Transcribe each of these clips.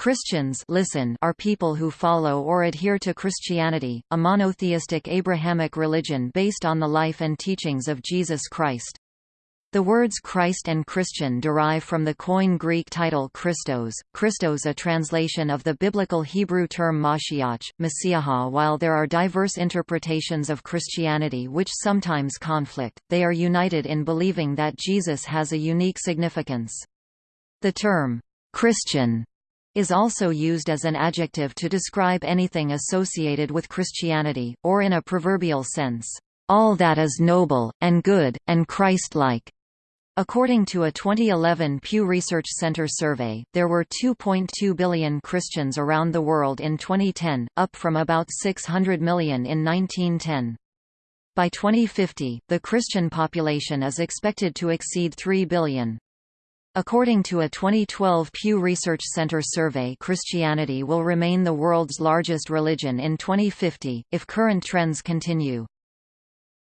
Christians listen are people who follow or adhere to Christianity, a monotheistic Abrahamic religion based on the life and teachings of Jesus Christ. The words Christ and Christian derive from the Koine Greek title Christos, Christos a translation of the biblical Hebrew term Mashiach, Messiah. While there are diverse interpretations of Christianity which sometimes conflict, they are united in believing that Jesus has a unique significance. The term, Christian is also used as an adjective to describe anything associated with Christianity, or in a proverbial sense, all that is noble, and good, and Christ-like. According to a 2011 Pew Research Center survey, there were 2.2 billion Christians around the world in 2010, up from about 600 million in 1910. By 2050, the Christian population is expected to exceed 3 billion. According to a 2012 Pew Research Center survey Christianity will remain the world's largest religion in 2050, if current trends continue.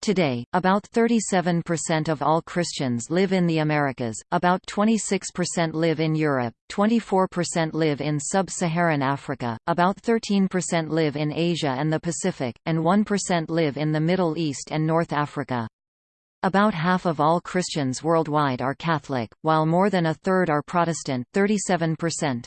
Today, about 37% of all Christians live in the Americas, about 26% live in Europe, 24% live in sub-Saharan Africa, about 13% live in Asia and the Pacific, and 1% live in the Middle East and North Africa. About half of all Christians worldwide are Catholic, while more than a third are Protestant 37%.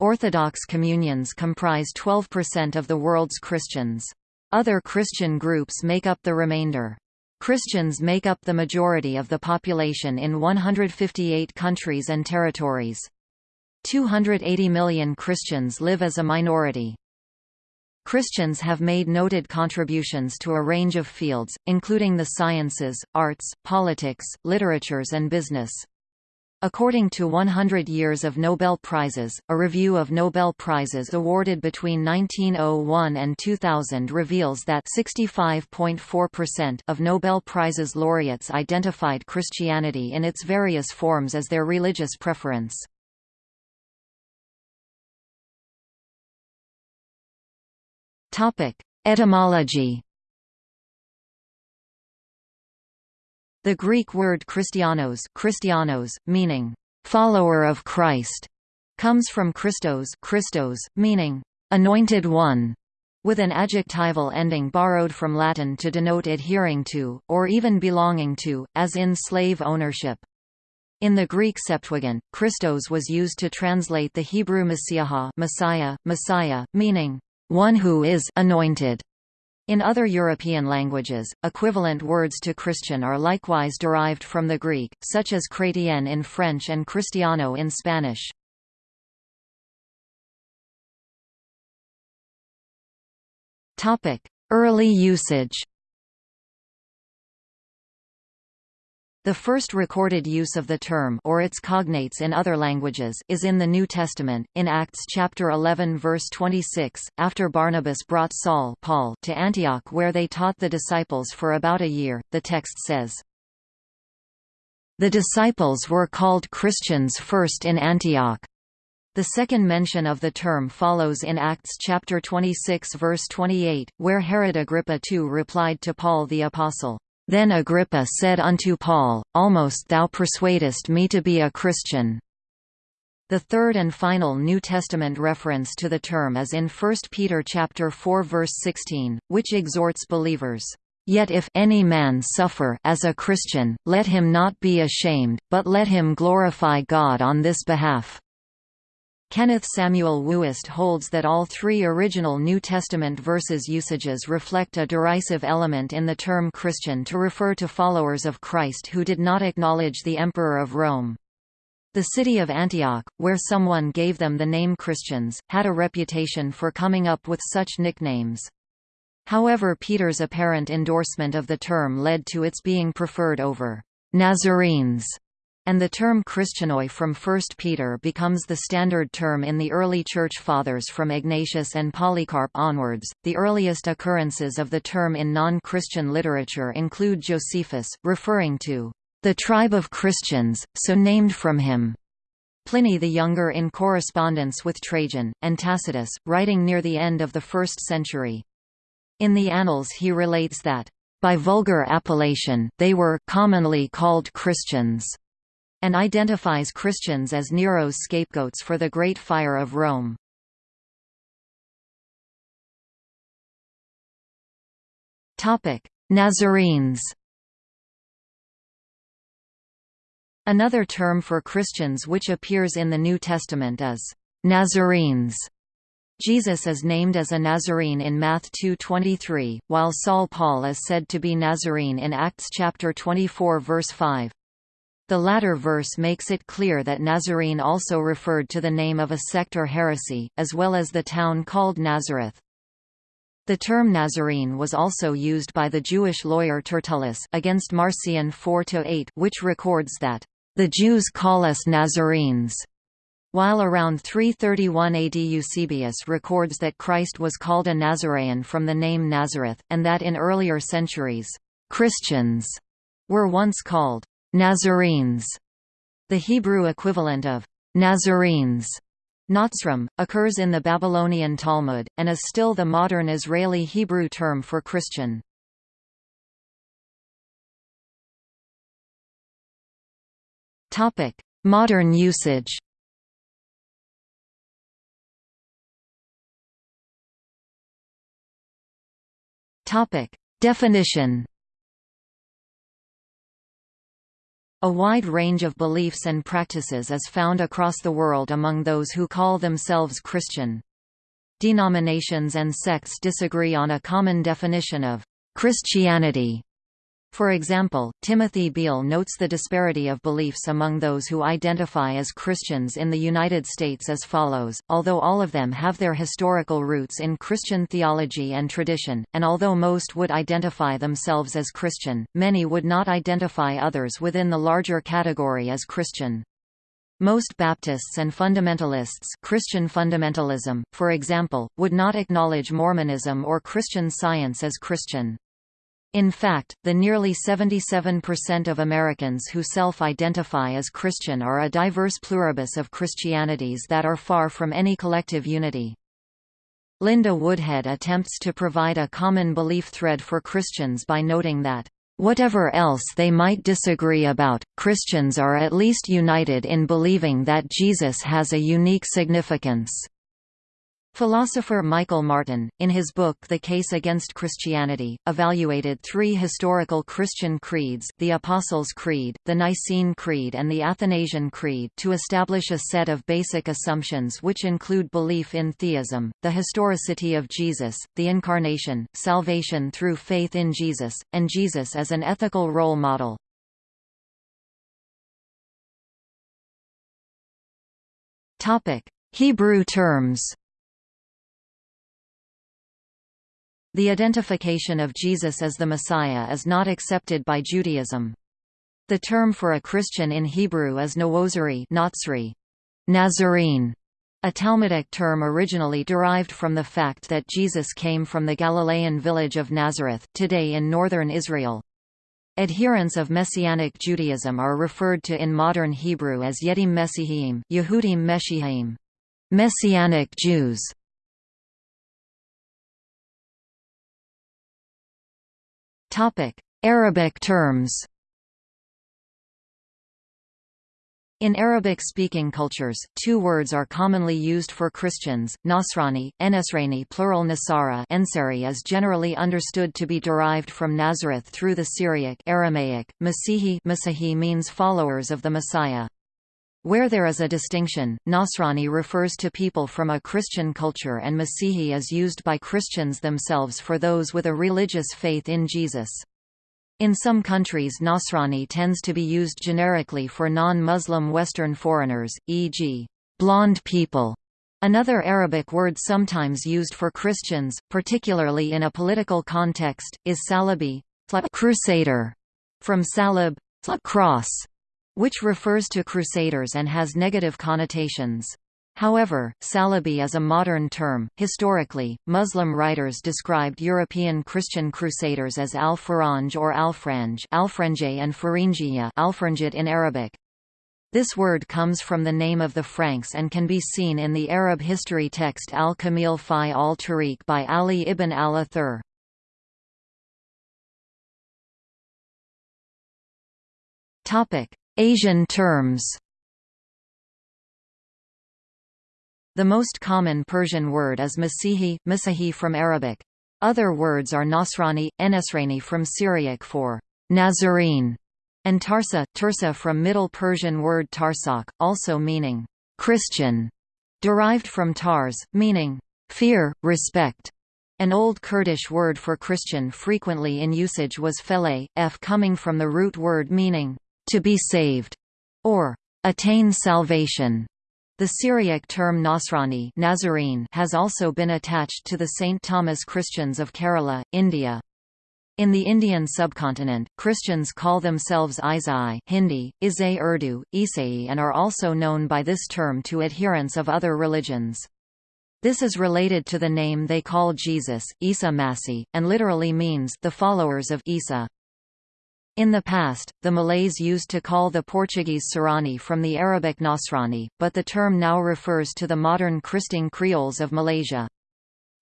Orthodox communions comprise 12% of the world's Christians. Other Christian groups make up the remainder. Christians make up the majority of the population in 158 countries and territories. 280 million Christians live as a minority. Christians have made noted contributions to a range of fields, including the sciences, arts, politics, literatures and business. According to 100 Years of Nobel Prizes, a review of Nobel Prizes awarded between 1901 and 2000 reveals that 65.4% of Nobel Prizes laureates identified Christianity in its various forms as their religious preference. Topic: Etymology. The Greek word Christianos, Christianos meaning follower of Christ, comes from Christos, Christos meaning anointed one, with an adjectival ending borrowed from Latin to denote adhering to, or even belonging to, as in slave ownership. In the Greek Septuagint, Christos was used to translate the Hebrew Messiah, Messiah, Messiah meaning one who is anointed. In other European languages, equivalent words to Christian are likewise derived from the Greek, such as chrétien in French and cristiano in Spanish. Early usage The first recorded use of the term or its cognates in other languages is in the New Testament, in Acts chapter 11 verse 26, after Barnabas brought Saul Paul to Antioch where they taught the disciples for about a year, the text says, The disciples were called Christians first in Antioch. The second mention of the term follows in Acts chapter 26 verse 28, where Herod Agrippa II replied to Paul the Apostle, then Agrippa said unto Paul, Almost thou persuadest me to be a Christian. The third and final New Testament reference to the term is in 1 Peter chapter 4 verse 16, which exhorts believers, Yet if any man suffer as a Christian, let him not be ashamed, but let him glorify God on this behalf. Kenneth Samuel Wuest holds that all three original New Testament verses usages reflect a derisive element in the term Christian to refer to followers of Christ who did not acknowledge the Emperor of Rome. The city of Antioch, where someone gave them the name Christians, had a reputation for coming up with such nicknames. However Peter's apparent endorsement of the term led to its being preferred over Nazarenes and the term Christianoi from 1 Peter becomes the standard term in the early Church Fathers from Ignatius and Polycarp onwards. The earliest occurrences of the term in non Christian literature include Josephus, referring to the tribe of Christians, so named from him. Pliny the Younger in correspondence with Trajan, and Tacitus, writing near the end of the 1st century. In the Annals he relates that, by vulgar appellation, they were commonly called Christians and identifies Christians as Nero's scapegoats for the Great Fire of Rome. Nazarenes Another term for Christians which appears in the New Testament is Nazarenes. Jesus is named as a Nazarene in Math 2.23, while Saul Paul is said to be Nazarene in Acts chapter 24 verse 5. The latter verse makes it clear that Nazarene also referred to the name of a sect or heresy, as well as the town called Nazareth. The term Nazarene was also used by the Jewish lawyer Tertullus against Marcion 4-8 which records that the Jews call us Nazarenes. While around 331 AD Eusebius records that Christ was called a Nazarene from the name Nazareth, and that in earlier centuries, Christians were once called Nazarenes. The Hebrew equivalent of Nazarenes Nazrim, occurs in the Babylonian Talmud, and is still the modern Israeli Hebrew term for Christian. Modern usage. Definition. A wide range of beliefs and practices is found across the world among those who call themselves Christian. Denominations and sects disagree on a common definition of Christianity for example, Timothy Beal notes the disparity of beliefs among those who identify as Christians in the United States as follows, although all of them have their historical roots in Christian theology and tradition, and although most would identify themselves as Christian, many would not identify others within the larger category as Christian. Most Baptists and fundamentalists Christian fundamentalism, for example, would not acknowledge Mormonism or Christian Science as Christian. In fact, the nearly 77% of Americans who self-identify as Christian are a diverse pluribus of Christianities that are far from any collective unity. Linda Woodhead attempts to provide a common belief thread for Christians by noting that, "...whatever else they might disagree about, Christians are at least united in believing that Jesus has a unique significance." Philosopher Michael Martin, in his book The Case Against Christianity, evaluated three historical Christian creeds the Apostles' Creed, the Nicene Creed and the Athanasian Creed to establish a set of basic assumptions which include belief in theism, the historicity of Jesus, the Incarnation, salvation through faith in Jesus, and Jesus as an ethical role model. Hebrew terms The identification of Jesus as the Messiah is not accepted by Judaism. The term for a Christian in Hebrew is Nawozari Nazarene, a Talmudic term originally derived from the fact that Jesus came from the Galilean village of Nazareth, today in northern Israel. Adherents of Messianic Judaism are referred to in modern Hebrew as Yedim Mesihim, Yehudim Meshihim, Messianic Jews. Arabic terms In Arabic-speaking cultures, two words are commonly used for Christians, Nasrani, Enesrani plural Nasara Ensari is generally understood to be derived from Nazareth through the Syriac Aramaic, Masihi Masihi means followers of the Messiah. Where there is a distinction, Nasrani refers to people from a Christian culture and Masihi is used by Christians themselves for those with a religious faith in Jesus. In some countries Nasrani tends to be used generically for non-Muslim Western foreigners, e.g., blonde people. Another Arabic word sometimes used for Christians, particularly in a political context, is salabi crusader, from salib cross, which refers to crusaders and has negative connotations. However, Salabi is a modern term. Historically, Muslim writers described European Christian crusaders as al-Faranj or al-Franj, al-Franje and Farinjiya, al-Franjit in Arabic. This word comes from the name of the Franks and can be seen in the Arab history text Al-Kamil fi al-Tarikh by Ali ibn al-Athir. Asian terms The most common Persian word is Masihi, Masihi from Arabic. Other words are Nasrani, Enesrani from Syriac for Nazarene, and Tarsa, Tursa from Middle Persian word Tarsak, also meaning Christian, derived from Tars, meaning fear, respect. An Old Kurdish word for Christian frequently in usage was fele, f coming from the root word meaning to be saved, or attain salvation. The Syriac term Nasrani Nazarene has also been attached to the St. Thomas Christians of Kerala, India. In the Indian subcontinent, Christians call themselves Isai Hindi, Isai Urdu, Isai and are also known by this term to adherents of other religions. This is related to the name they call Jesus, Isa Masi, and literally means the followers of Isa. In the past, the Malays used to call the Portuguese Sarani from the Arabic Nasrani, but the term now refers to the modern Kristang Creoles of Malaysia.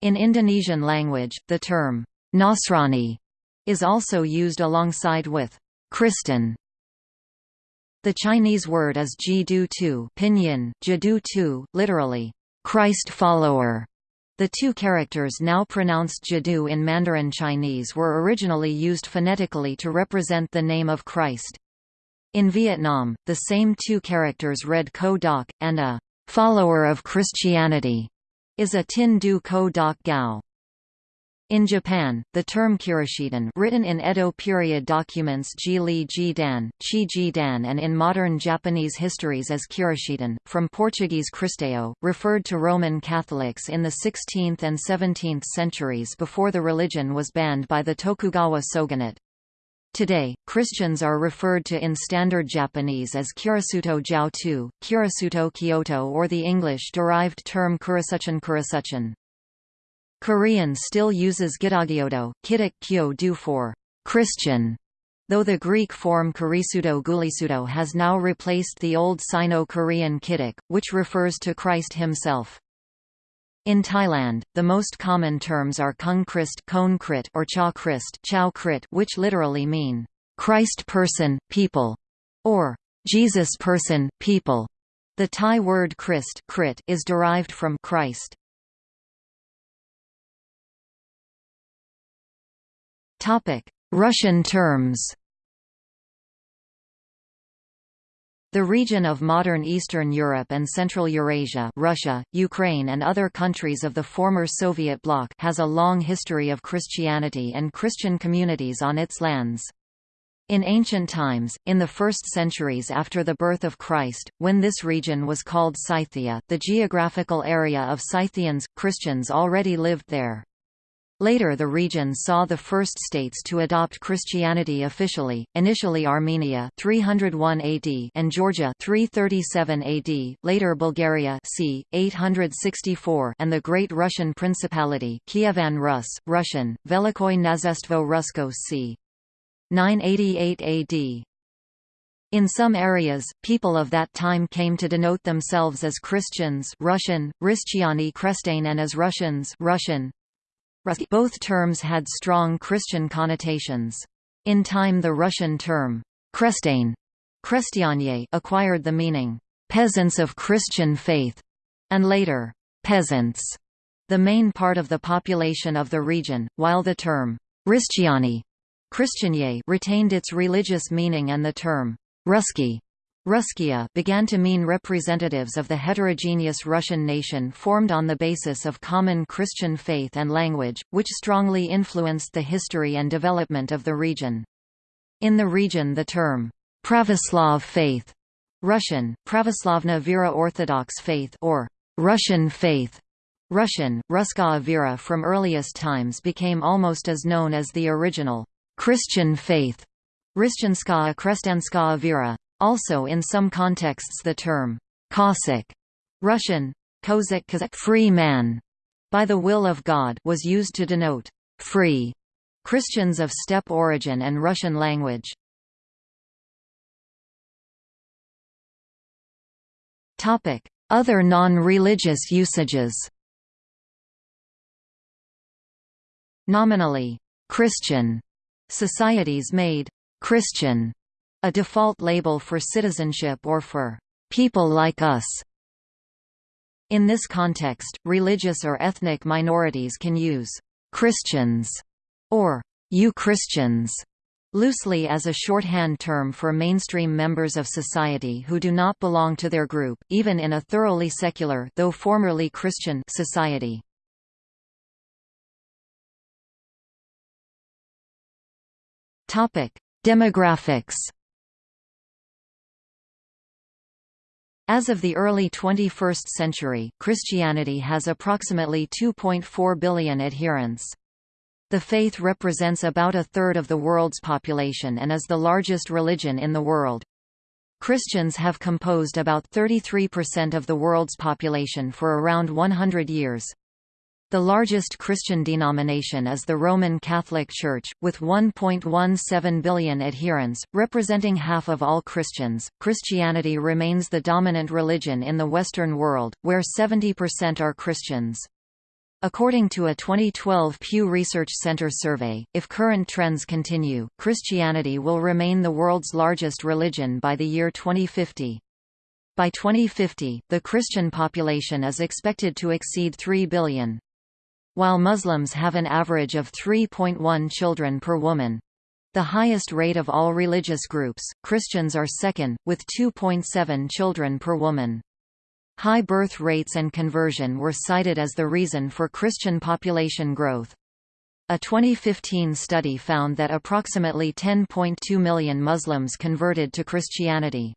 In Indonesian language, the term Nasrani is also used alongside with Kristen. The Chinese word is Jidu Tu pinyin, Jidu Tu, literally, Christ follower. The two characters now pronounced Jadu in Mandarin Chinese were originally used phonetically to represent the name of Christ. In Vietnam, the same two characters read Ko Doc, and a follower of Christianity is a Tin Du Ko Doc Gao. In Japan, the term Kirishitan written in Edo period documents Ji Li Ji Dan, Chi Ji Dan and in modern Japanese histories as Kirishitan, from Portuguese Cristão, referred to Roman Catholics in the 16th and 17th centuries before the religion was banned by the Tokugawa shogunate. Today, Christians are referred to in Standard Japanese as Kirisuto Jiao-tu, Kirisuto Kyoto or the English-derived term Kurisuchan Kurisuchan. Korean still uses Gidagyodo, Kidok Kyo do for Christian, though the Greek form Kurisuto Gulisuto has now replaced the old Sino-Korean Kidok, which refers to Christ himself. In Thailand, the most common terms are Kung Christ or Cha Christ Chow Krit, which literally mean Christ person, people, or Jesus person, people. The Thai word Christ Krit is derived from Christ. Russian terms The region of modern Eastern Europe and Central Eurasia Russia, Ukraine and other countries of the former Soviet bloc has a long history of Christianity and Christian communities on its lands. In ancient times, in the first centuries after the birth of Christ, when this region was called Scythia the geographical area of Scythians, Christians already lived there. Later the region saw the first states to adopt Christianity officially, initially Armenia 301 AD and Georgia 337 AD, later Bulgaria c. 864 and the Great Russian Principality Kievan Rus, Russian, Velikoy Knazestvo Rusko c. 988 AD. In some areas, people of that time came to denote themselves as Christians Russian, Ristiani Krestane and as Russians Russian, both terms had strong Christian connotations. In time the Russian term, Krestane acquired the meaning, peasants of Christian faith, and later, peasants, the main part of the population of the region, while the term, Ristiani retained its religious meaning and the term, Ruski Ruskia began to mean representatives of the heterogeneous Russian nation formed on the basis of common Christian faith and language, which strongly influenced the history and development of the region. In the region the term, Pravoslav faith Russian, Pravoslavna Vera Orthodox faith or Russian faith Russian, Ruska Vera from earliest times became almost as known as the original Christian faith Rishchanskaya Krestanskaya Vera. Also in some contexts the term Cossack Russian Kozak free man by the will of God was used to denote free Christians of steppe origin and Russian language. Topic: Other non-religious usages. Nominally Christian societies made Christian a default label for citizenship or for people like us. In this context, religious or ethnic minorities can use Christians or you Christians loosely as a shorthand term for mainstream members of society who do not belong to their group, even in a thoroughly secular though formerly Christian society. Demographics As of the early 21st century, Christianity has approximately 2.4 billion adherents. The faith represents about a third of the world's population and is the largest religion in the world. Christians have composed about 33% of the world's population for around 100 years. The largest Christian denomination is the Roman Catholic Church, with 1.17 billion adherents, representing half of all Christians. Christianity remains the dominant religion in the Western world, where 70% are Christians. According to a 2012 Pew Research Center survey, if current trends continue, Christianity will remain the world's largest religion by the year 2050. By 2050, the Christian population is expected to exceed 3 billion. While Muslims have an average of 3.1 children per woman, the highest rate of all religious groups, Christians are second, with 2.7 children per woman. High birth rates and conversion were cited as the reason for Christian population growth. A 2015 study found that approximately 10.2 million Muslims converted to Christianity.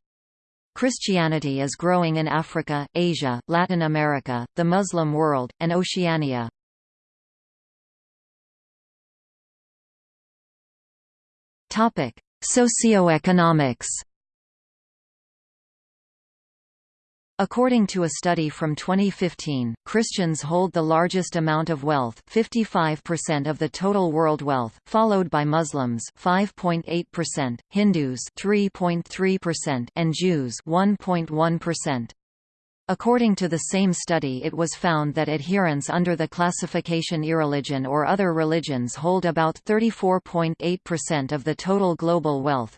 Christianity is growing in Africa, Asia, Latin America, the Muslim world, and Oceania. Socioeconomics According to a study from 2015, Christians hold the largest amount of wealth 55% of the total world wealth, followed by Muslims 5.8%, Hindus 3.3% and Jews 1.1%. According to the same study it was found that adherents under the classification irreligion or other religions hold about 34.8% of the total global wealth,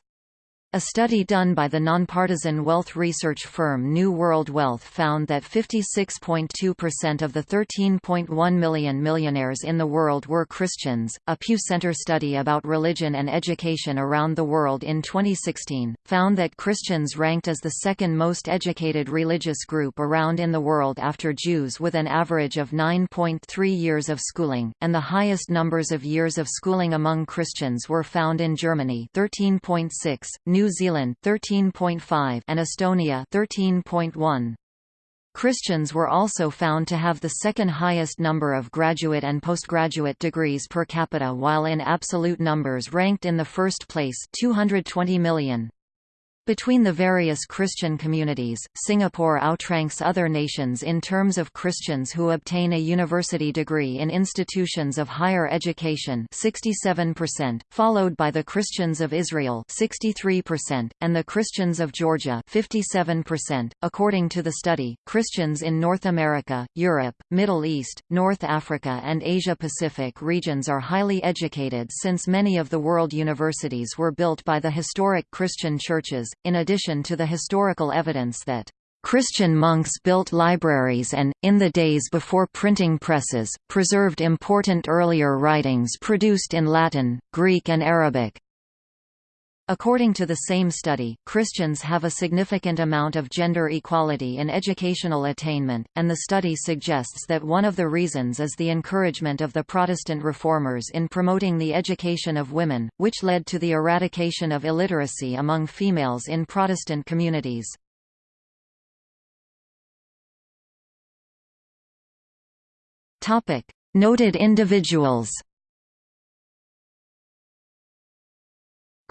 a study done by the nonpartisan wealth research firm New World Wealth found that 56.2% of the 13.1 million millionaires in the world were Christians. A Pew Center study about religion and education around the world in 2016 found that Christians ranked as the second most educated religious group around in the world after Jews with an average of 9.3 years of schooling, and the highest numbers of years of schooling among Christians were found in Germany 13.6, New Zealand 13.5 and Estonia 13.1. Christians were also found to have the second highest number of graduate and postgraduate degrees per capita while in absolute numbers ranked in the first place 220 million. Between the various Christian communities, Singapore outranks other nations in terms of Christians who obtain a university degree in institutions of higher education 67%, followed by the Christians of Israel 63%, and the Christians of Georgia 57%. .According to the study, Christians in North America, Europe, Middle East, North Africa and Asia-Pacific regions are highly educated since many of the world universities were built by the historic Christian churches, in addition to the historical evidence that Christian monks built libraries and, in the days before printing presses, preserved important earlier writings produced in Latin, Greek and Arabic. According to the same study, Christians have a significant amount of gender equality in educational attainment, and the study suggests that one of the reasons is the encouragement of the Protestant reformers in promoting the education of women, which led to the eradication of illiteracy among females in Protestant communities. Noted individuals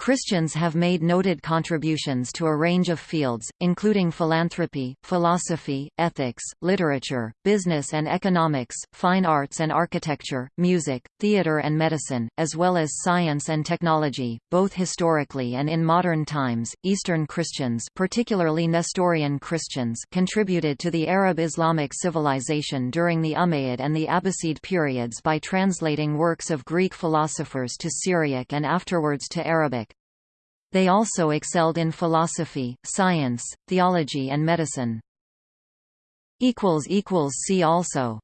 Christians have made noted contributions to a range of fields, including philanthropy, philosophy, ethics, literature, business and economics, fine arts and architecture, music, theater and medicine, as well as science and technology, both historically and in modern times. Eastern Christians, particularly Nestorian Christians, contributed to the Arab Islamic civilization during the Umayyad and the Abbasid periods by translating works of Greek philosophers to Syriac and afterwards to Arabic. They also excelled in philosophy, science, theology and medicine. See also